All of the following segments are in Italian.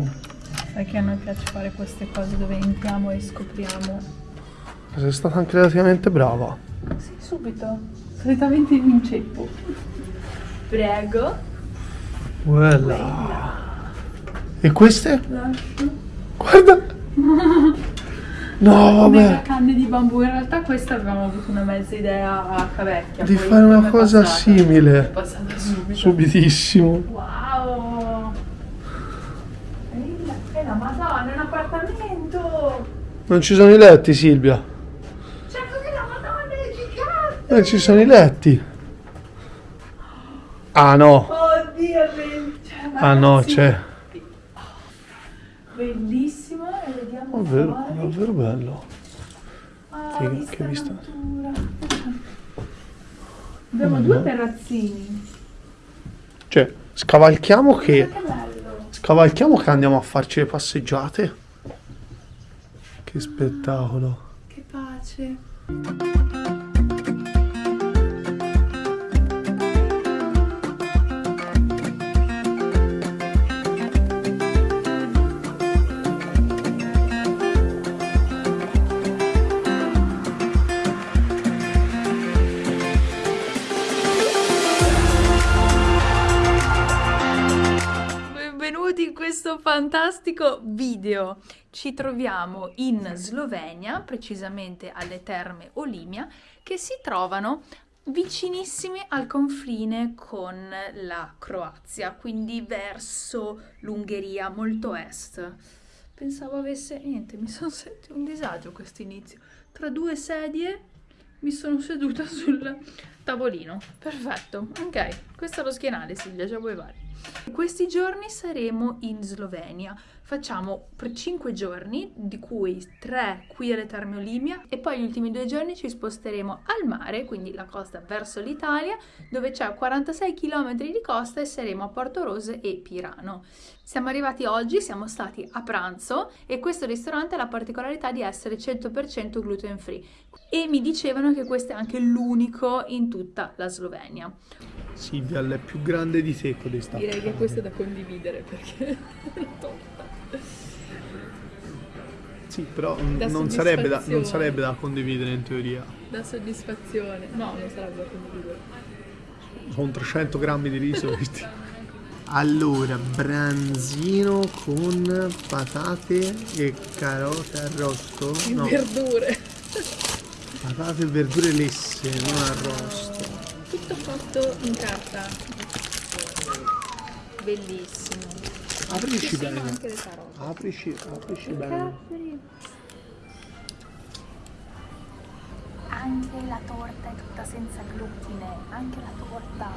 Wow. Sai che a noi piace fare queste cose dove entriamo e scopriamo. Sei stata anche relativamente brava. Sì, subito. Solitamente in inceppo. Prego. Bella. E queste? Lascio. Guarda. No, vabbè. canne di bambù. In realtà questa avevamo avuto una mezza idea a cavecchia. Di fare una cosa passata? simile. È passata subito. Subitissimo. Wow! È la madonna, è un appartamento! Non ci sono i letti, Silvia. Certo che la madonna è gigante! Non ci sono i letti. Ah no. Oddio, cioè, Ah no, c'è. Bellissimo e vediamo Davvero, fuori. davvero bello. Ah, Che- vista che vista. Abbiamo due terrazzini. Cioè, scavalchiamo che. Che bello! Scavalchiamo che andiamo a farci le passeggiate. Che spettacolo. Che pace! Fantastico video. Ci troviamo in Slovenia, precisamente alle terme Olimia, che si trovano vicinissime al confine con la Croazia, quindi verso l'Ungheria, molto est. Pensavo avesse niente, mi sono sentito un disagio questo inizio. Tra due sedie mi sono seduta sul tavolino. Perfetto. Ok, questo è lo schienale, Silvia, già vuoi vari. Questi giorni saremo in Slovenia. Facciamo per 5 giorni, di cui 3 qui alle Terme Olimia e poi gli ultimi due giorni ci sposteremo al mare, quindi la costa verso l'Italia, dove c'è 46 km di costa e saremo a Porto Rose e Pirano. Siamo arrivati oggi, siamo stati a pranzo e questo ristorante ha la particolarità di essere 100% gluten free e mi dicevano che questo è anche l'unico in tutta la Slovenia. Silvia, è più grande di te questa. Direi che questo è da condividere perché è torta. Sì, però Da non sarebbe, da, non sarebbe da condividere in teoria. Da soddisfazione. No, non sarebbe da condividere. Sono 300 grammi di riso. questi. Allora, branzino con patate e carote arrosto. No, Verdure. patate e verdure lesse, non arrosto. Tutto fatto in carta. Bellissimo. Aprici bene. anche le carote. Aprici, aprici bene. Anche la torta è tutta senza glutine, anche la torta.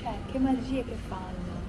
Cioè, che magie che fanno.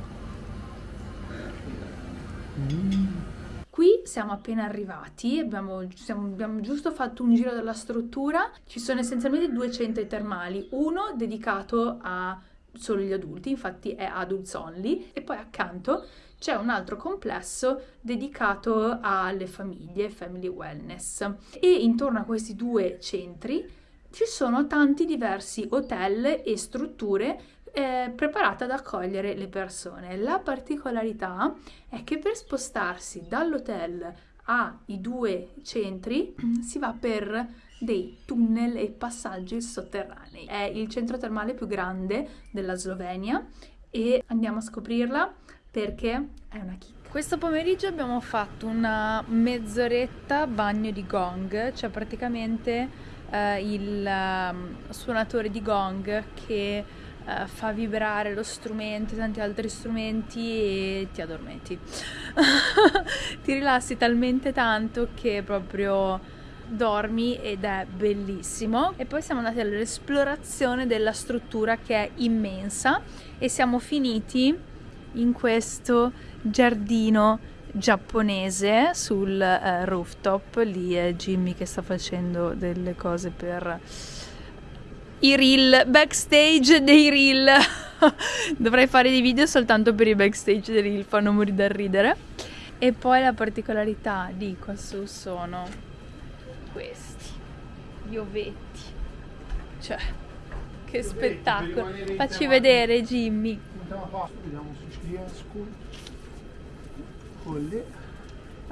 Qui siamo appena arrivati, abbiamo, siamo- abbiamo giusto fatto un giro della struttura. Ci sono essenzialmente due centri termali, uno dedicato a solo gli adulti, infatti è adults only, e poi accanto c'è un altro complesso dedicato alle famiglie, family wellness. E intorno a questi due centri ci sono tanti diversi hotel e strutture eh, preparate ad accogliere le persone. La particolarità è che per spostarsi dall'hotel ai due centri si va per dei tunnel e passaggi sotterranei. È il centro termale più grande della Slovenia e andiamo a scoprirla perché è una chicca. Questo pomeriggio abbiamo fatto una mezz'oretta bagno di gong, cioè praticamente eh, il ehm, suonatore di gong che eh, fa vibrare lo strumento e tanti altri strumenti e ti addormenti. ti rilassi talmente tanto che proprio dormi ed è bellissimo. E poi siamo andati all'esplorazione della struttura che è immensa e siamo finiti in questo giardino giapponese sul eh, rooftop. Lì è Jimmy che sta facendo delle cose per i reel, backstage dei reel. Dovrei fare dei video soltanto per i backstage dei reel, fanno morire da ridere. E poi la particolarità di qua su sono questi, gli ovetti. Cioè, che spettacolo. Facci vedere Jimmy.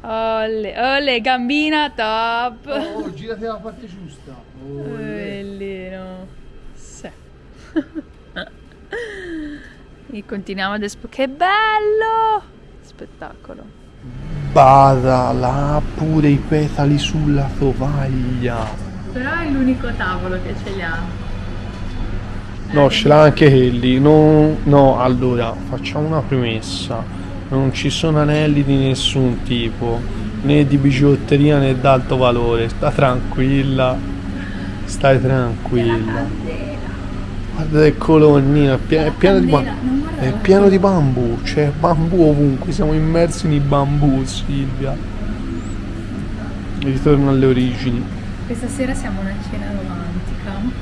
Olle, olle, gambina top. Oh, girati dalla parte giusta. Bellino. Sì. e continuiamo ad espo. Che bello! Spettacolo. Bada là pure i petali sulla tovaglia. Però è l'unico tavolo che ce li ha. No, ce l'ha anche quelli. No, no, allora facciamo una premessa. Non ci sono anelli di nessun tipo, né di bigiotteria né d'alto valore. Sta tranquilla. Stai tranquilla. Guarda che colonnina, è pie- è pieno di bambù. È pieno di bambù, c'è bambù ovunque, siamo immersi nei bambù, Silvia. Ritorno alle origini. Questa sera siamo a una cena romantica.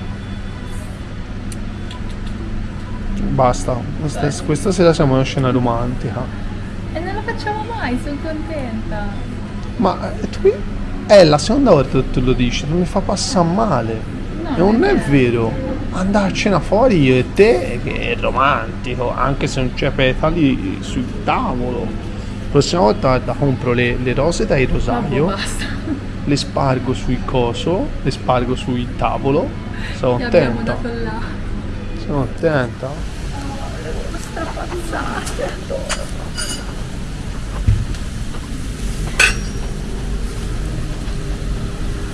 Basta, questa, questa sera siamo a una scena romantica. E non la facciamo mai, sono contenta. Ma eh, tu, è la seconda volta che tu lo dici, non mi fa passare male. No, non è è vero. Andare a cena fuori io e te che è romantico, anche se non c'è petali sul tavolo. La prossima volta guarda, compro le, le rose dai rosario, basta. le spargo sul coso, le spargo sul tavolo. Sono Le abbiamo attenta. dato là. Sono attenta.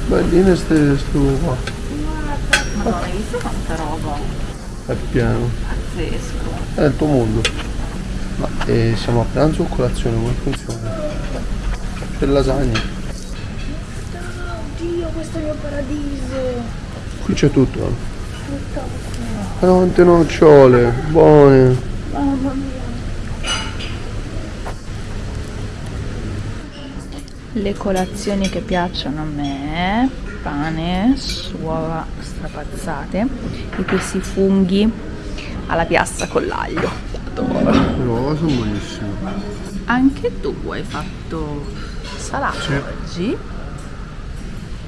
Belline stufa. Madonna, hai visto quanta roba? È pieno. Pazzesco. È il tuo mondo. Ma eh, siamo a pranzo o colazione? Come funziona? C'è lasagne. Oddio, questo è il mio paradiso. Qui c'è tutto. eh. Tante nocciole, buone. Mamma mia. Le colazioni che piacciono a me, pane, uova strapazzate e questi funghi alla piastra con l'aglio. Adoro. Le uova sono buonissime. Anche tu hai fatto salato Sì. oggi?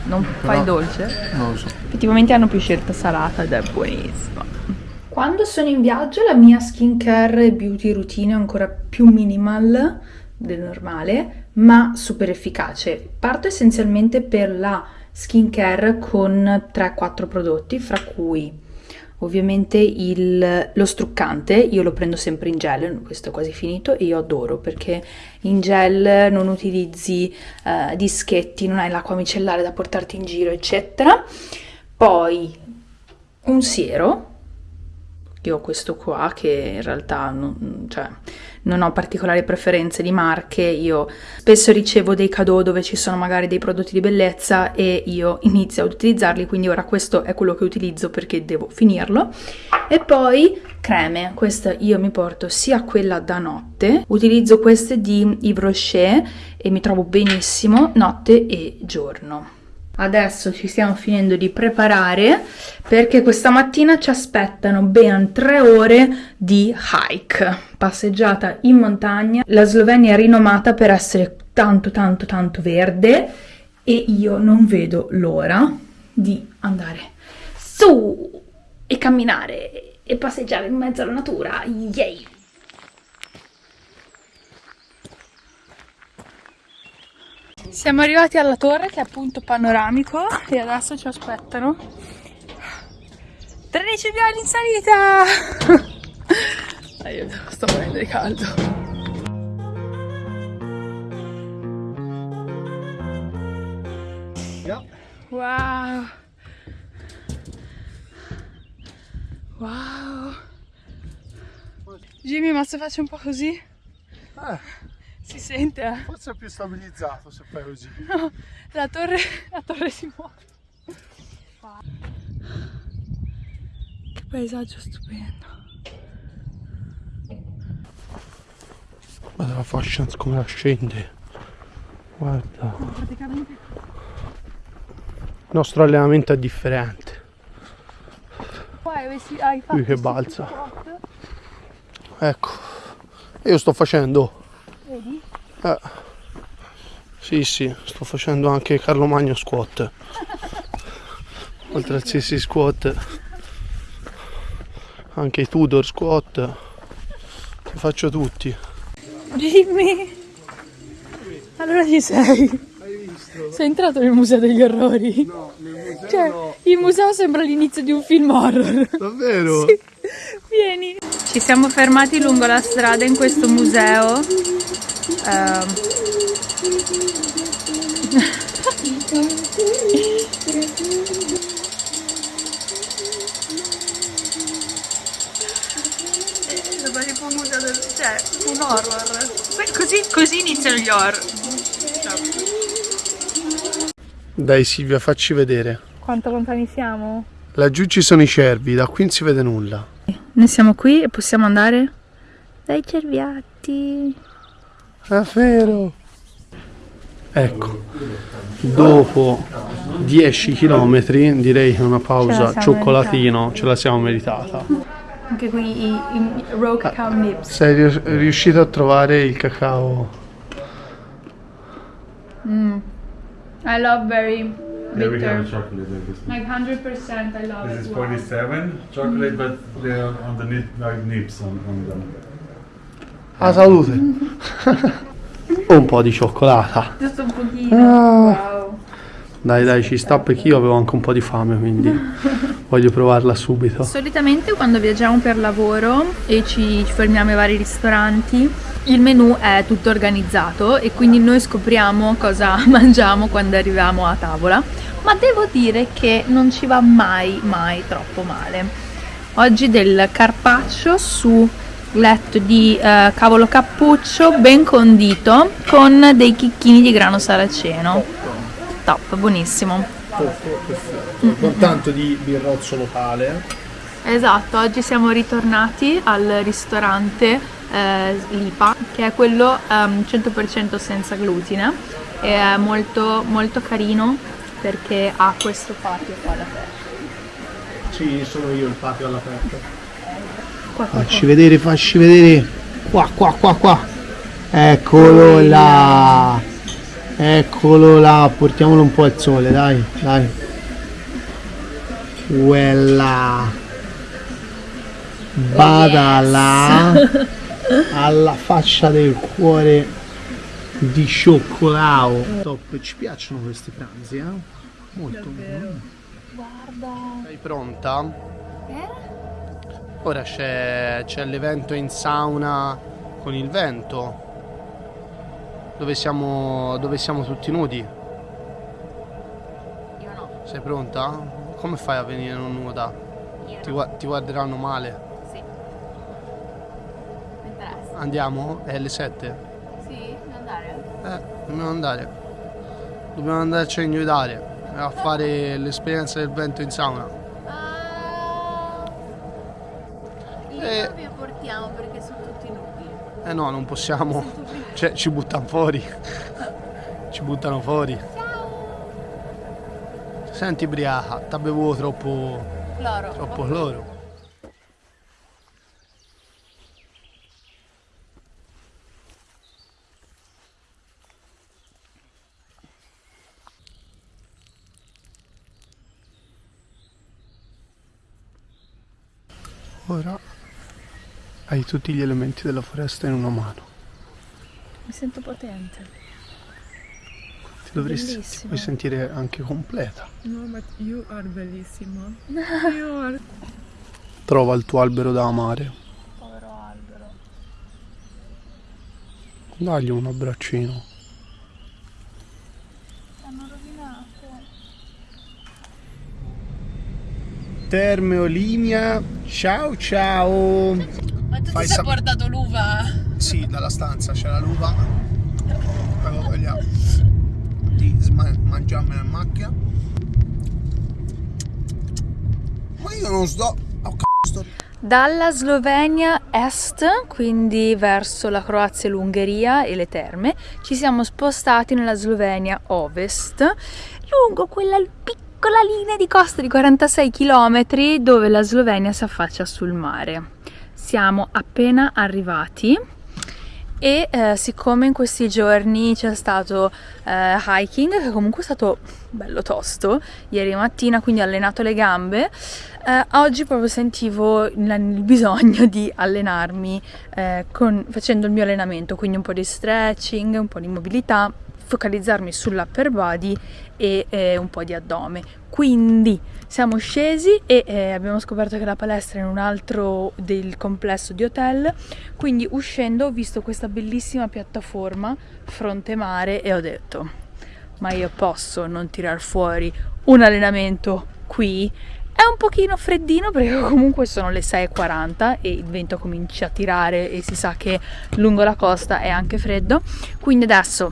Non fai dolce? Non lo so. Effettivamente hanno più scelta salata ed è buonissima. Quando sono in viaggio la mia skincare e beauty routine è ancora più minimal del normale, ma super efficace. Parto essenzialmente per la skincare con 3-4 prodotti, fra cui ovviamente il- lo struccante, io lo prendo sempre in gel, questo è quasi finito e io adoro perché in gel non utilizzi eh, dischetti, non hai l'acqua micellare da portarti in giro, eccetera. Poi un siero, io ho questo qua che in realtà non, cioè, non ho particolari preferenze di marche, io spesso ricevo dei cadeau dove ci sono magari dei prodotti di bellezza e io inizio ad utilizzarli, quindi ora questo è quello che utilizzo perché devo finirlo. E poi creme, questa io mi porto sia quella da notte, utilizzo queste di Yves Rocher e mi trovo benissimo notte e giorno. Adesso ci stiamo finendo di preparare perché questa mattina ci aspettano ben tre ore di hike, passeggiata in montagna. La Slovenia è rinomata per essere tanto tanto tanto verde e io non vedo l'ora di andare su e camminare e passeggiare in mezzo alla natura. Yay! Siamo arrivati alla torre che è appunto panoramico e adesso ci aspettano 13 piani in salita! Aiuto, sto morendo di caldo. Wow! Wow! Jimmy, ma se faccio un po' così? Eh, Si sente, eh? forse è più stabilizzato se fai così. La torre, la torre si muove. Wow. Che paesaggio stupendo. Guarda la fascia come la scende. Guarda. Praticamente Il nostro allenamento è differente. qua avessi, hai fatto Ui, che balza. Ecco. Io sto facendo. Vedi? Eh. Sì, sì, sto facendo anche Carlo Magno squat. Oltre al sissi squat. Anche i Tudor squat. Li faccio tutti. Jimmy! Allora ci sei. Sei entrato nel museo degli orrori? No, nel museo Cioè, il museo sembra l'inizio di un film horror. Davvero? Sì. Vieni. Ci siamo fermati lungo la strada in questo museo. Sembra tipo un museo del... cioè, un horror. Così, così iniziano gli horror. Dai Silvia, facci vedere. Quanto lontani siamo? Laggiù ci sono i cervi, da qui non si vede nulla. Noi siamo qui e possiamo andare dai cerviatti. È vero. Ecco, dopo 10 km direi che una Ce pausa siamo cioccolatino ce la siamo meritata. Anche qui i, i raw cacao nips. Sei rius- riuscito a trovare il cacao? I love very Yeah, we have bitter. chocolate like this. Like 100% I love This is it. Wow. 47 chocolate, but they are underneath like nips on, on them. A salute! Un po' di cioccolata. Giusto un pochino. Ah. Wow. Dai, dai, ci sta perché io avevo anche un po' di fame, quindi voglio provarla subito. Solitamente quando viaggiamo per lavoro e ci, ci fermiamo ai vari ristoranti, il menù è tutto organizzato e quindi noi scopriamo cosa mangiamo quando arriviamo a tavola, ma devo dire che non ci va mai, mai troppo male. Oggi del carpaccio su letto di eh, cavolo cappuccio ben condito con dei chicchini di grano saraceno. Top, buonissimo. Con tanto di birrozzo locale. Esatto, oggi siamo ritornati al ristorante eh, Lipa, che è quello ehm, 100% senza glutine e è molto, molto carino perché ha questo patio qua all'aperto. Sì, sono io il patio all'aperto. Qua, qua, Facci vedere, facci vedere. Qua, qua, qua, qua. Eccolo là. Eccolo là. Portiamolo un po' al sole, dai, dai. Quella. Vada là. Alla faccia del cuore di cioccolato. Top, ci piacciono questi pranzi, eh? Molto. Guarda. Sei pronta? Eh? Ora c'è, l'evento in sauna con il vento. Dove siamo, dove siamo tutti nudi. Io no, Sei pronta? Come fai a venire non nuda? io Ti, gua- ti guarderanno male. Sì. Mi interessa. Andiamo? È le 7? Sì, andare? Eh, dobbiamo andare. Dobbiamo andarci a inviolare a fare l'esperienza del vento in sauna. Eh. vi portiamo perché sono tutti nudi. Eh no, non possiamo. Cioè, ci buttano fuori. Ci buttano fuori. Senti Briaca, ti bevuto troppo, Loro. troppo cloro. Ora hai tutti gli elementi della foresta in una mano. Mi sento potente. Ti dovresti ti Bellissimo. puoi sentire anche completa. No, but you are bellissima. you are. Trova il tuo albero da amare. Povero albero. Dagli un abbraccino. Hanno rovinato. Terme Olimia. Ciao ciao. Ma tu Fai ti sei sap- portato l'uva? Sì, dalla stanza c'è la lupa. Avevo voglia di sma- mangiarmela in macchina. Ma io non sto. Oh, c***o, sto Dalla Slovenia est, quindi verso la Croazia e l'Ungheria e le terme, ci siamo spostati nella Slovenia ovest, lungo quella piccola linea di costa di 46 km dove la Slovenia si affaccia sul mare. Siamo appena arrivati e eh, siccome in questi giorni c'è stato eh, hiking, che comunque è stato bello tosto, ieri mattina, quindi ho allenato le gambe, eh, oggi proprio sentivo il, bisogno di allenarmi eh, con- facendo il mio allenamento, quindi un po' di stretching, un po' di mobilità focalizzarmi sull'upper body e eh, un po' di addome. Quindi siamo scesi e eh, abbiamo scoperto che la palestra è in un altro del complesso di hotel, quindi uscendo ho visto questa bellissima piattaforma fronte mare e ho detto ma io posso non tirar fuori un allenamento qui è un pochino freddino perché comunque sono le 6.40 e il vento comincia a tirare e si sa che lungo la costa è anche freddo. Quindi adesso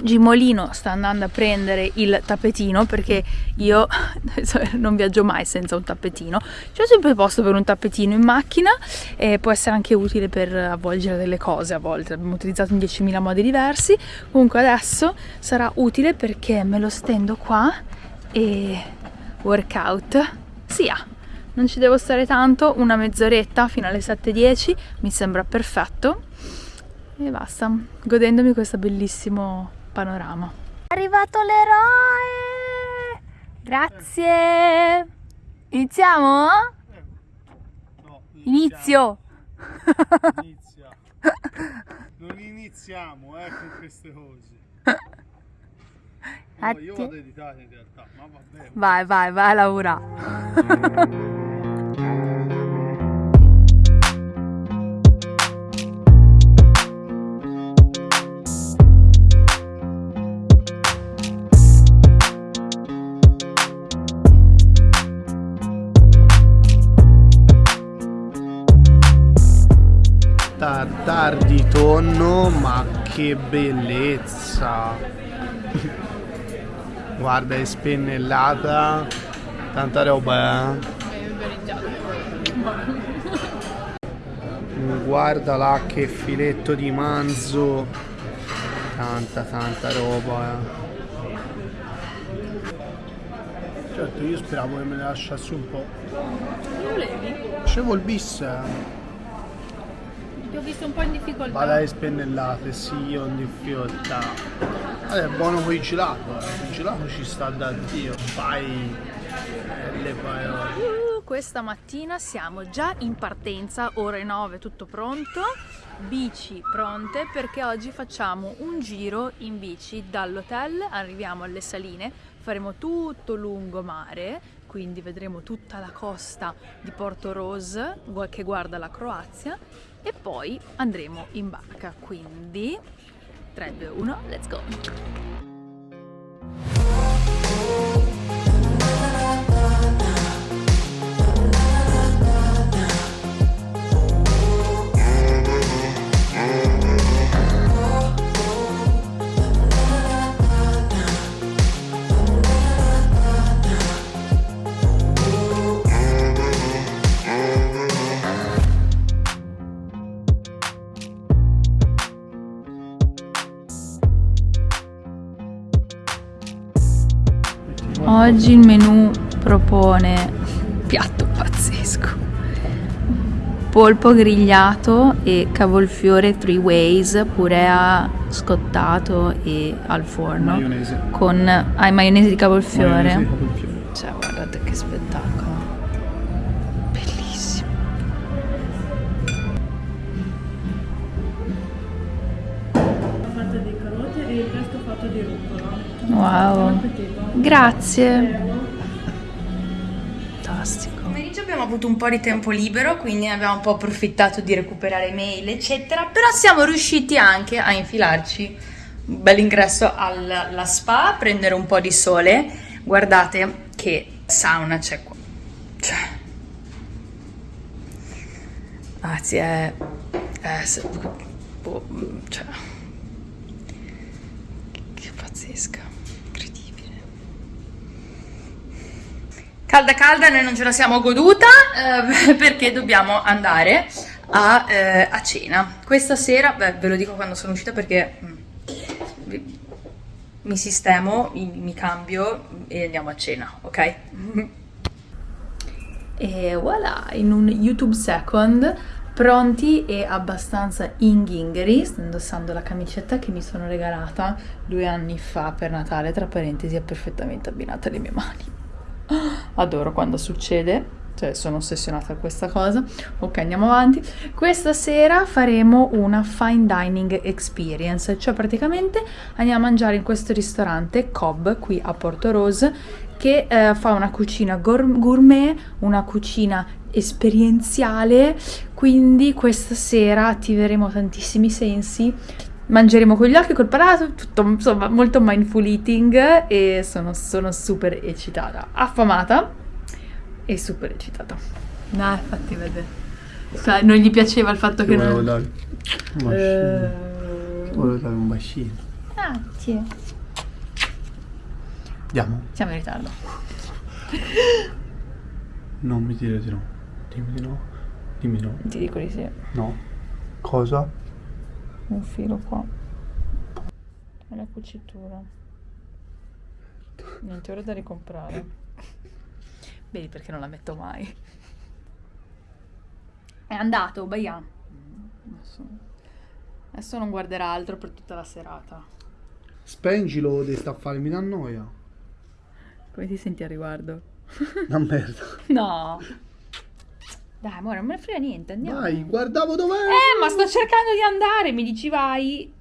Gimolino sta andando a prendere il tappetino perché io non viaggio mai senza un tappetino. C'è sempre posto per un tappetino in macchina e può essere anche utile per avvolgere delle cose a volte. L'abbiamo utilizzato in 10.000 modi diversi. Comunque adesso sarà utile perché me lo stendo qua e workout sia. Non ci devo stare tanto, una mezz'oretta fino alle 7.10 mi sembra perfetto e basta, godendomi questo bellissimo panorama. È arrivato l'eroe! Grazie! Iniziamo? No, Inizio! Inizia. Non iniziamo eh, con queste cose. No, io vado a editare in realtà, ma vabbè. Vai, vai, vai a Tartar di tonno, ma che bellezza! Guarda, è spennellata, tanta roba, eh? Guarda là che filetto di manzo, tanta tanta roba, eh. Certo, io speravo che me ne lasciassi un po'. Facevo il bis, eh. Ti ho visto un po' in difficoltà. Le spennellate, sì, io ho difficoltà. Vabbè, è buono con il gelato, eh. Il gelato ci sta da Dio. Fai eh, le parole. Uh, questa mattina siamo già in partenza, ore 9, tutto pronto, bici pronte perché oggi facciamo un giro in bici dall'hotel, arriviamo alle saline, faremo tutto lungomare, quindi vedremo tutta la costa di Porto Rose che guarda la Croazia e poi andremo in barca, quindi 3, 2, 1, let's go! Oggi il menù propone piatto pazzesco. Polpo grigliato e cavolfiore three ways, purea scottato e al forno Maionese. con ah, maionese di cavolfiore. Maionese di cavolfiore. Cioè, guardate che spettacolo. Wow. Grazie. Fantastico. Pomeriggio abbiamo avuto un po' di tempo libero, quindi abbiamo un po' approfittato di recuperare mail, eccetera. Però siamo riusciti anche a infilarci un bel ingresso alla spa, prendere un po' di sole. Guardate che sauna c'è qua. Cioè. Anzi, è. è se- boh, cioè. Che pazzesca, Calda calda, noi non ce la siamo goduta eh, perché dobbiamo andare a, eh, a cena. Questa sera, beh, ve lo dico quando sono uscita perché mm, mi sistemo, mi, mi cambio e andiamo a cena, ok? E voilà, in un YouTube second, pronti e abbastanza inghingheri, sto indossando la camicetta che mi sono regalata due anni fa per Natale, tra parentesi è perfettamente abbinata alle mie mani. Adoro quando succede. Cioè, sono ossessionata da questa cosa. Ok, andiamo avanti. Questa sera faremo una fine dining experience, cioè praticamente andiamo a mangiare in questo ristorante Cobb qui a Porto Rose che eh, fa una cucina gour- gourmet, una cucina esperienziale, quindi questa sera attiveremo tantissimi sensi. Mangeremo con gli occhi, col palato, tutto insomma molto mindful eating e sono, sono super eccitata, affamata e super eccitata. Dai, fatti vedere. Cioè, non gli piaceva il fatto Ti che volevo non... dare un bacino. Eh, Ti volevo dare un bacino. Grazie. Andiamo. Siamo in ritardo. Non mi dire di no. Dimmi di no. Dimmi no. Ti dico di sì. No. Cosa? Un filo qua. E la cucitura. Niente ora da ricomprare. Vedi perché non la metto mai. È andato, Baian. Adesso, adesso non guarderà altro per tutta la serata. Spengilo, devi sta a fare, mi dà noia. Come ti senti a riguardo? Una merda. No. Dai, amore, non me ne frega niente, andiamo. Dai, guardavo dov'è. Eh, ma sto cercando di andare, mi dici vai.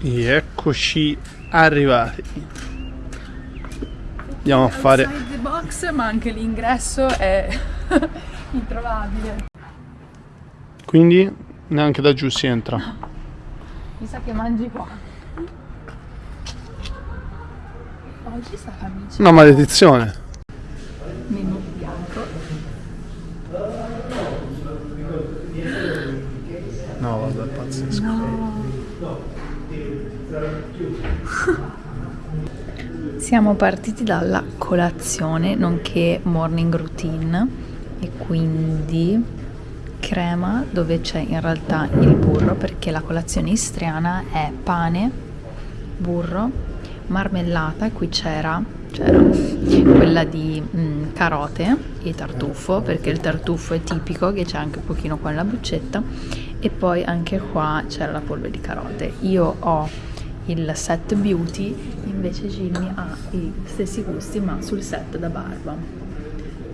E eccoci arrivati. Andiamo a fare. Outside the box, ma anche l'ingresso è introvabile. Quindi neanche da giù si entra. Mi sa che mangi qua. Oggi sta camicia. Una maledizione. Menù bianco. No, vabbè, pazzesco. Siamo partiti dalla colazione, nonché morning routine, e quindi crema dove c'è in realtà il burro, perché la colazione istriana è pane, burro, marmellata, qui c'era, c'era quella di mm, carote e tartufo, perché il tartufo è tipico, che c'è anche un pochino qua nella buccetta, e poi anche qua c'era la polvere di carote. Io ho il set beauty, invece Jimmy ha i stessi gusti ma sul set da barba.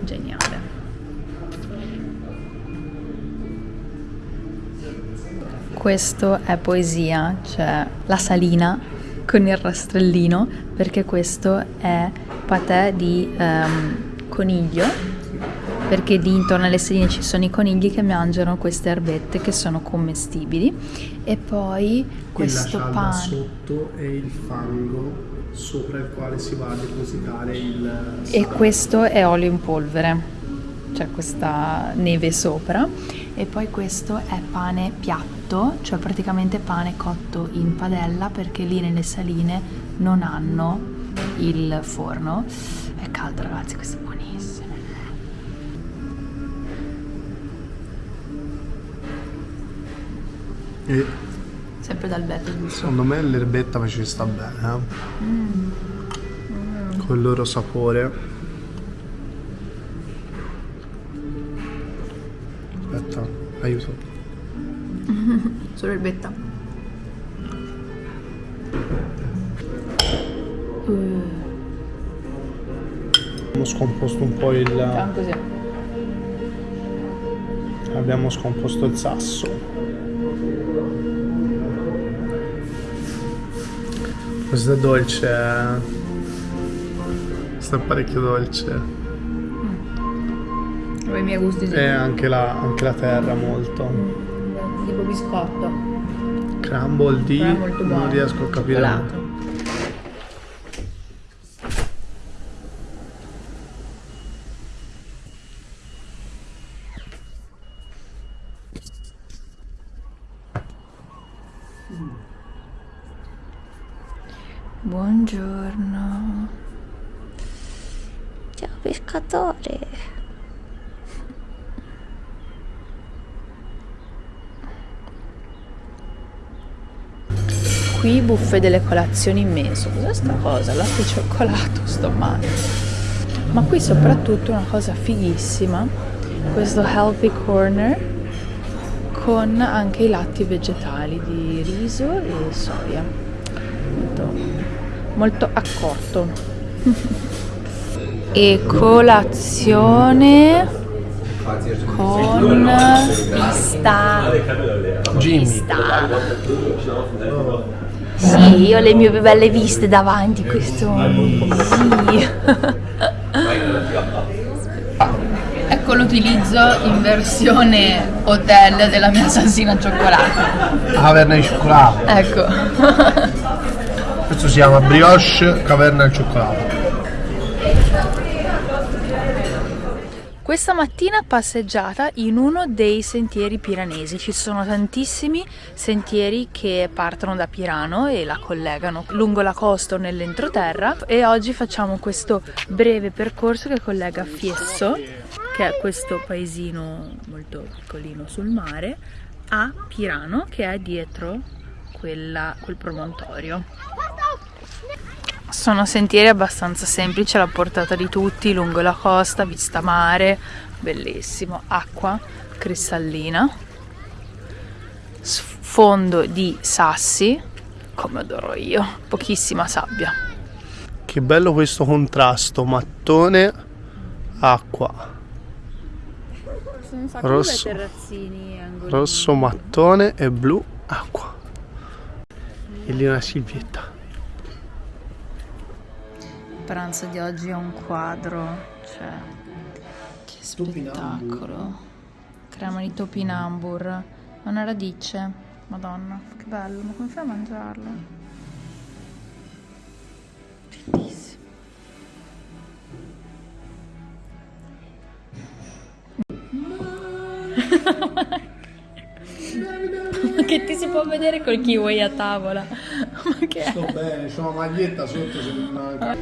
Geniale. Questo è poesia, cioè la salina con il rastrellino, perché questo è patè di ehm, coniglio, perché lì intorno alle saline ci sono i conigli che mangiano queste erbette che sono commestibili. E poi questo pane. sotto e il fango sopra il quale si va a depositare il E questo è olio in polvere, cioè questa neve sopra. E poi questo è pane piatto, cioè praticamente pane cotto in padella perché lì nelle saline non hanno il forno. È caldo ragazzi, questo è buonissimo. E Sempre dal vetro giusto. secondo me l'erbetta ci sta bene, eh? Con il loro sapore. Aspetta, aiuto. Solo erbetta. Abbiamo scomposto un po' il. Abbiamo scomposto il sasso. Questo è dolce. eh. È parecchio dolce. Ho i miei gusti E anche la, anche la terra molto. tipo biscotto. Crumble di... Non riesco a capire. Cioccolato. Buongiorno. Ciao pescatore. Qui buffet delle colazioni immenso. Cos'è sta cosa? Latte e cioccolato, sto male. Ma qui soprattutto una cosa fighissima, questo healthy corner con anche i latti vegetali di riso e soia. Molto, molto accorto. e colazione con pista. Pista. Sì, io ho le mie più belle viste davanti questo. Sì. Ecco l'utilizzo in versione hotel della mia salsina al cioccolato. Caverna di cioccolato. Ecco. Questo si chiama brioche caverna di cioccolato. Questa mattina passeggiata in uno dei sentieri piranesi. Ci sono tantissimi sentieri che partono da Pirano e la collegano lungo la costa o nell'entroterra e oggi facciamo questo breve percorso che collega Fiesso, che è questo paesino molto piccolino sul mare, a Pirano, che è dietro quella- quel promontorio. Sono sentieri abbastanza semplici alla portata di tutti, lungo la costa, vista mare, bellissimo, acqua cristallina, sfondo di sassi, come adoro io, pochissima sabbia. Che bello questo contrasto, mattone, acqua. Sono un sacco di Rosso. bei terrazzini angolini. Rosso, mattone e blu, acqua. E lì una silvietta. Il pranzo di oggi è un quadro, cioè che spettacolo. Crema di topinambur, una radice, madonna, che bello, ma come fai a mangiarlo? Bellissimo. che ti si può vedere col kiwi a tavola. Ma che è? Sto bene, c'ho una maglietta sotto se manca.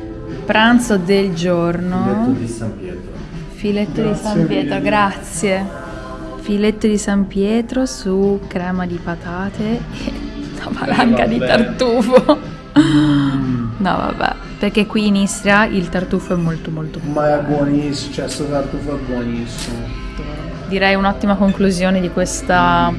Pranzo del giorno. di San Pietro. Filetto di San Pietro, grazie. Filetto di San Pietro su crema di patate e una valanga di tartufo. No, vabbè, perché qui in Istria il tartufo è molto molto buono. Ma è buonissimo, cioè sto tartufo è buonissimo. Direi un'ottima conclusione di questa,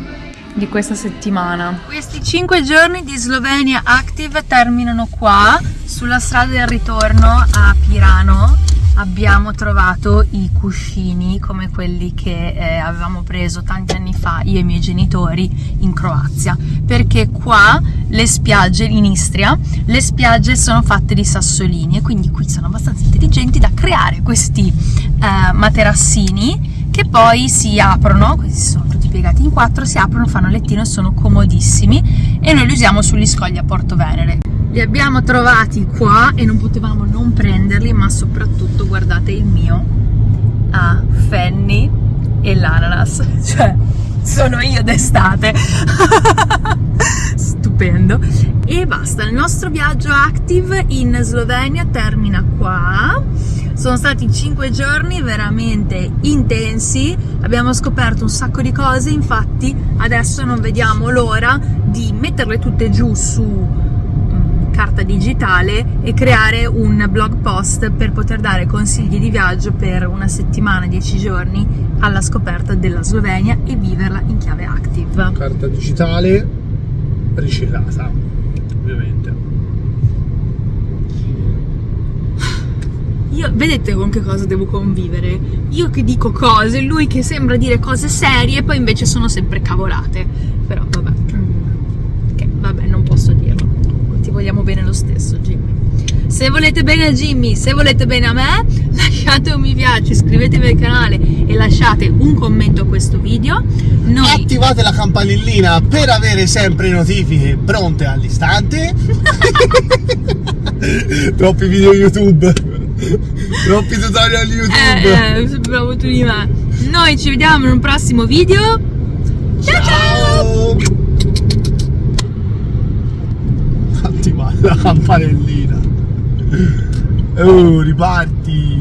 di questa settimana. Questi 5 giorni di Slovenia Active terminano qua, sulla strada del ritorno a Pirano. Abbiamo trovato i cuscini come quelli che eh, avevamo preso tanti anni fa io e i miei genitori in Croazia perché qua le spiagge in Istria le spiagge sono fatte di sassolini e quindi qui sono abbastanza intelligenti da creare questi eh, materassini che poi si aprono, questi sono tutti piegati in quattro, si aprono, fanno lettino e sono comodissimi e noi li usiamo sugli scogli a Porto Venere. Li abbiamo trovati qua e non potevamo non prenderli, ma soprattutto guardate il mio a Fanny e l'ananas, cioè sono io d'estate. Stupendo. E basta, il nostro viaggio active in Slovenia termina qua. Sono stati 5 giorni veramente intensi, abbiamo scoperto un sacco di cose, infatti adesso non vediamo l'ora di metterle tutte giù su mm, carta digitale e creare un blog post per poter dare consigli di viaggio per una settimana, 10 giorni alla scoperta della Slovenia e viverla in chiave active. Carta digitale ricelata, ovviamente. Io, vedete con che cosa devo convivere? Io che dico cose, lui che sembra dire cose serie e poi invece sono sempre cavolate. Però vabbè, che vabbè, non posso dirlo. Ti vogliamo bene lo stesso, Jimmy. Se volete bene a Jimmy, se volete bene a me, lasciate un mi piace, iscrivetevi al canale e lasciate un commento a questo video. Noi Attivate la campanellina per avere sempre notifiche pronte all'istante. Troppi video YouTube. Troppi tutorial YouTube. eh, eh, bravo tu di me. Noi ci vediamo in un prossimo video. Ciao ciao! Ciao. Attivate la campanellina. Oh, riparti.